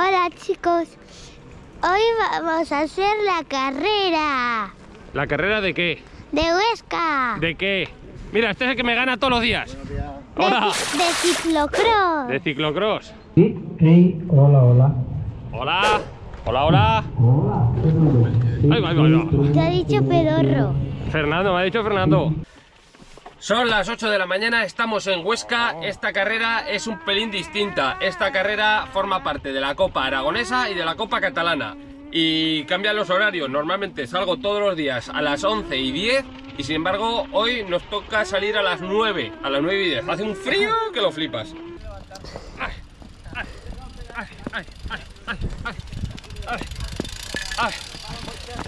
Hola chicos, hoy vamos a hacer la carrera ¿La carrera de qué? de Huesca, ¿De qué? Mira, este es el que me gana todos los días. de, Hola. de ciclocross. De ciclocross. Sí, hola, hola. Hola. Hola, hola. Hola. Ahí va, ahí va, ahí va. Te ha dicho pedorro. Fernando, me ha dicho Fernando. Son las 8 de la mañana, estamos en Huesca, oh. esta carrera es un pelín distinta, esta carrera forma parte de la Copa Aragonesa y de la Copa Catalana. Y cambian los horarios, normalmente salgo todos los días a las 11 y 10 y sin embargo hoy nos toca salir a las 9, a las 9 y 10, hace un frío que lo flipas.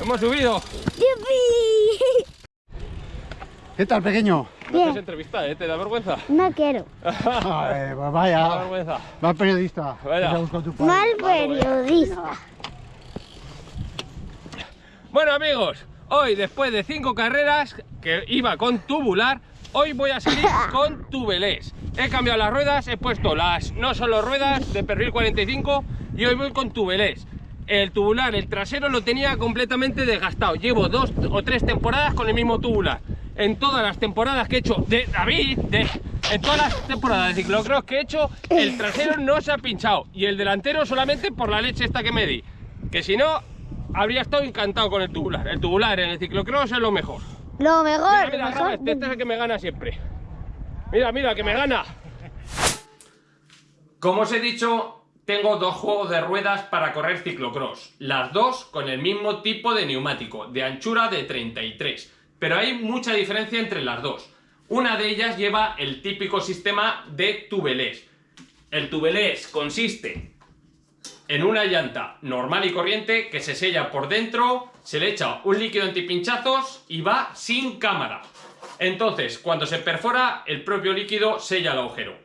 ¡Hemos subido! ¿Qué tal, pequeño? No entrevista, ¿eh? ¿Te da vergüenza? No quiero. Ay, pues Te da vaya, vergüenza. mal periodista. Vaya. Tu padre. Mal periodista. Bueno amigos, hoy después de cinco carreras que iba con tubular, hoy voy a salir con tubelés. He cambiado las ruedas, he puesto las no solo ruedas de perfil 45 y hoy voy con tubelés. El tubular, el trasero lo tenía completamente desgastado. Llevo dos o tres temporadas con el mismo tubular. En todas las temporadas que he hecho de David, de, en todas las temporadas de ciclocross que he hecho, el trasero no se ha pinchado y el delantero solamente por la leche esta que me di. Que si no, habría estado encantado con el tubular. El tubular en el ciclocross es lo mejor. Lo Mira, mejor, mira, lo graba mejor. este, este es el que me gana siempre. Mira, mira, que me gana. Como os he dicho, tengo dos juegos de ruedas para correr ciclocross. Las dos con el mismo tipo de neumático, de anchura de 33. Pero hay mucha diferencia entre las dos. Una de ellas lleva el típico sistema de tubelés. El tubelés consiste en una llanta normal y corriente que se sella por dentro, se le echa un líquido antipinchazos y va sin cámara. Entonces, cuando se perfora, el propio líquido sella el agujero.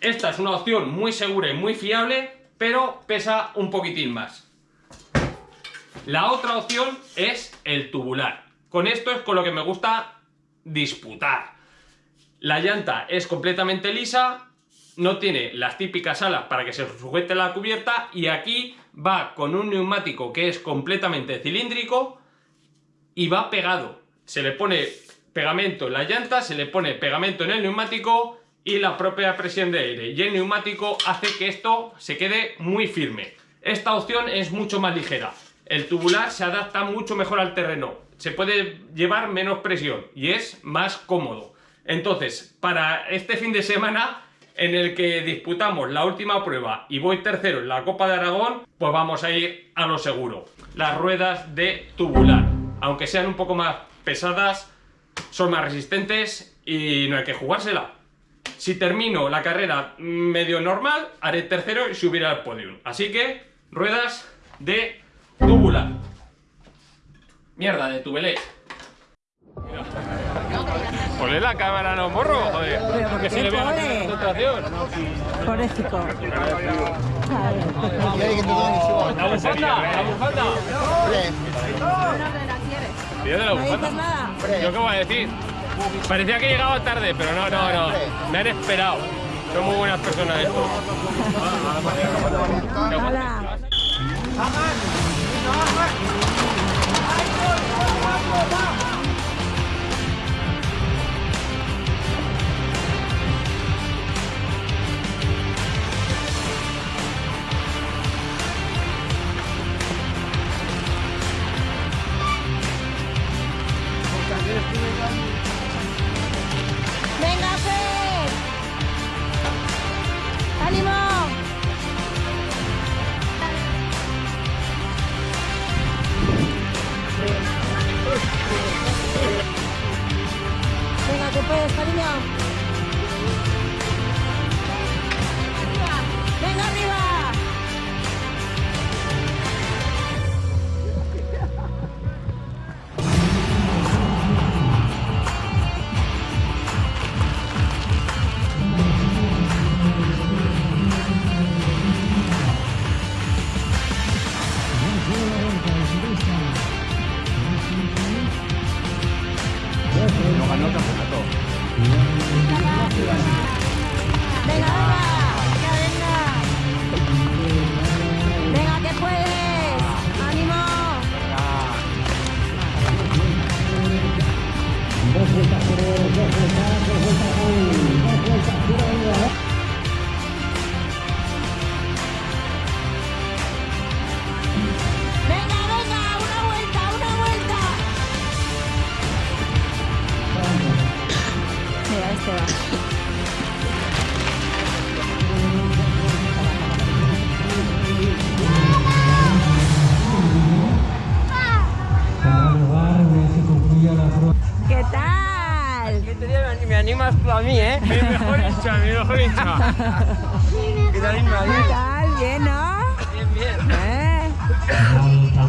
Esta es una opción muy segura y muy fiable, pero pesa un poquitín más. La otra opción es el tubular. Con esto es con lo que me gusta disputar. La llanta es completamente lisa, no tiene las típicas alas para que se sujete la cubierta y aquí va con un neumático que es completamente cilíndrico y va pegado. Se le pone pegamento en la llanta, se le pone pegamento en el neumático y la propia presión de aire. Y el neumático hace que esto se quede muy firme. Esta opción es mucho más ligera. El tubular se adapta mucho mejor al terreno. Se puede llevar menos presión y es más cómodo. Entonces, para este fin de semana en el que disputamos la última prueba y voy tercero en la Copa de Aragón, pues vamos a ir a lo seguro. Las ruedas de tubular, aunque sean un poco más pesadas, son más resistentes y no hay que jugársela. Si termino la carrera medio normal, haré tercero y subiré al podio. Así que, ruedas de tubular. Mierda, de tubelés. Ponle la cámara a los morros, joder. Pero ¿por Que qué se le vea la pone? concentración. Pobrecito. La bufanda, la bufanda. Tío de la ¿No bufanda. nada? ¿Yo qué voy a decir? Parecía que llegaba tarde, pero no, no, no. Me han esperado. Son muy buenas personas estos. Hola. 我操 para mí, ¿eh? Mi mejor hincha, mi mejor hincha. ¿Qué tal, Isma? ¿Qué tal? ¿Bien, no? Bien, bien. ¿Eh?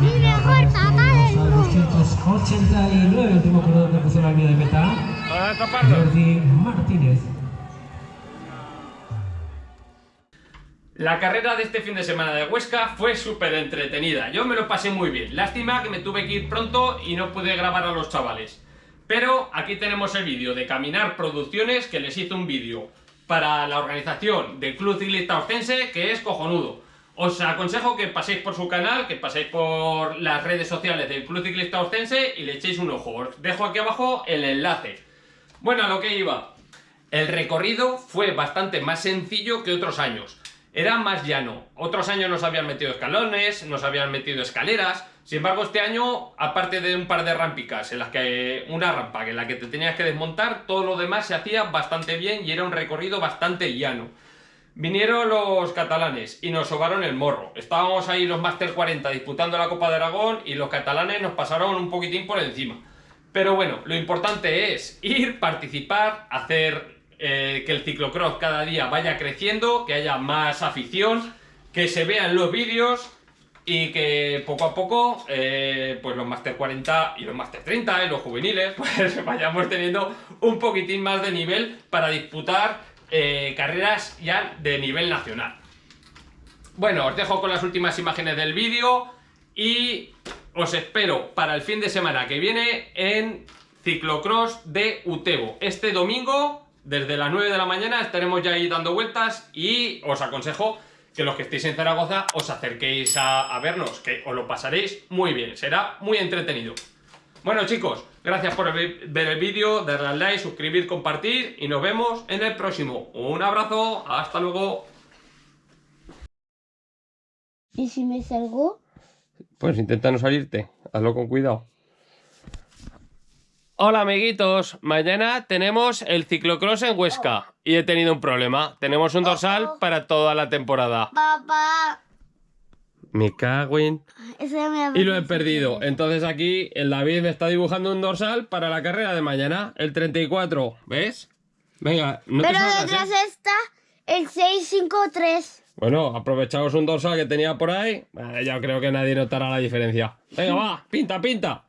Mi mejor papá del 289, último corredor que puso la línea de meta, Para taparlo. Jordi Martínez. La carrera de este fin de semana de Huesca fue súper entretenida. Yo me lo pasé muy bien. Lástima que me tuve que ir pronto y no pude grabar a los chavales. Pero aquí tenemos el vídeo de Caminar Producciones, que les hizo un vídeo para la organización del Club Ciclista Ostense, que es cojonudo. Os aconsejo que paséis por su canal, que paséis por las redes sociales del Club Ciclista Ostense y le echéis un ojo. Os dejo aquí abajo el enlace. Bueno, a lo que iba. El recorrido fue bastante más sencillo que otros años. Era más llano. Otros años nos habían metido escalones, nos habían metido escaleras. Sin embargo, este año, aparte de un par de rampicas, en las que una rampa en la que te tenías que desmontar, todo lo demás se hacía bastante bien y era un recorrido bastante llano. Vinieron los catalanes y nos sobaron el morro. Estábamos ahí los Master 40 disputando la Copa de Aragón y los catalanes nos pasaron un poquitín por encima. Pero bueno, lo importante es ir, participar, hacer eh, que el ciclocross cada día vaya creciendo, que haya más afición, que se vean los vídeos y que poco a poco eh, pues los Master 40 y los Master 30 y los juveniles pues vayamos teniendo un poquitín más de nivel para disputar eh, carreras ya de nivel nacional. Bueno, os dejo con las últimas imágenes del vídeo y os espero para el fin de semana que viene en Ciclocross de Utebo. Este domingo, desde las 9 de la mañana, estaremos ya ahí dando vueltas y os aconsejo que los que estéis en Zaragoza os acerquéis a, a vernos, que os lo pasaréis muy bien, será muy entretenido. Bueno chicos, gracias por ver ver el vídeo, darle al like, suscribir, compartir y nos vemos en el próximo. Un abrazo, hasta luego. ¿Y si me salgo? Pues intenta no salirte, hazlo con cuidado. Hola amiguitos, mañana tenemos el ciclocross en Huesca y he tenido un problema. Tenemos un dorsal para toda la temporada. Papá. Me cago en... Ese me Y lo he perdido. Entonces aquí el David me está dibujando un dorsal para la carrera de mañana, el 34. ¿Ves? Venga, no te Pero salgas, detrás ¿eh? está el 653. Bueno, aprovechaos un dorsal que tenía por ahí. Eh, Ya creo que nadie notará la diferencia. Venga, va, pinta, pinta.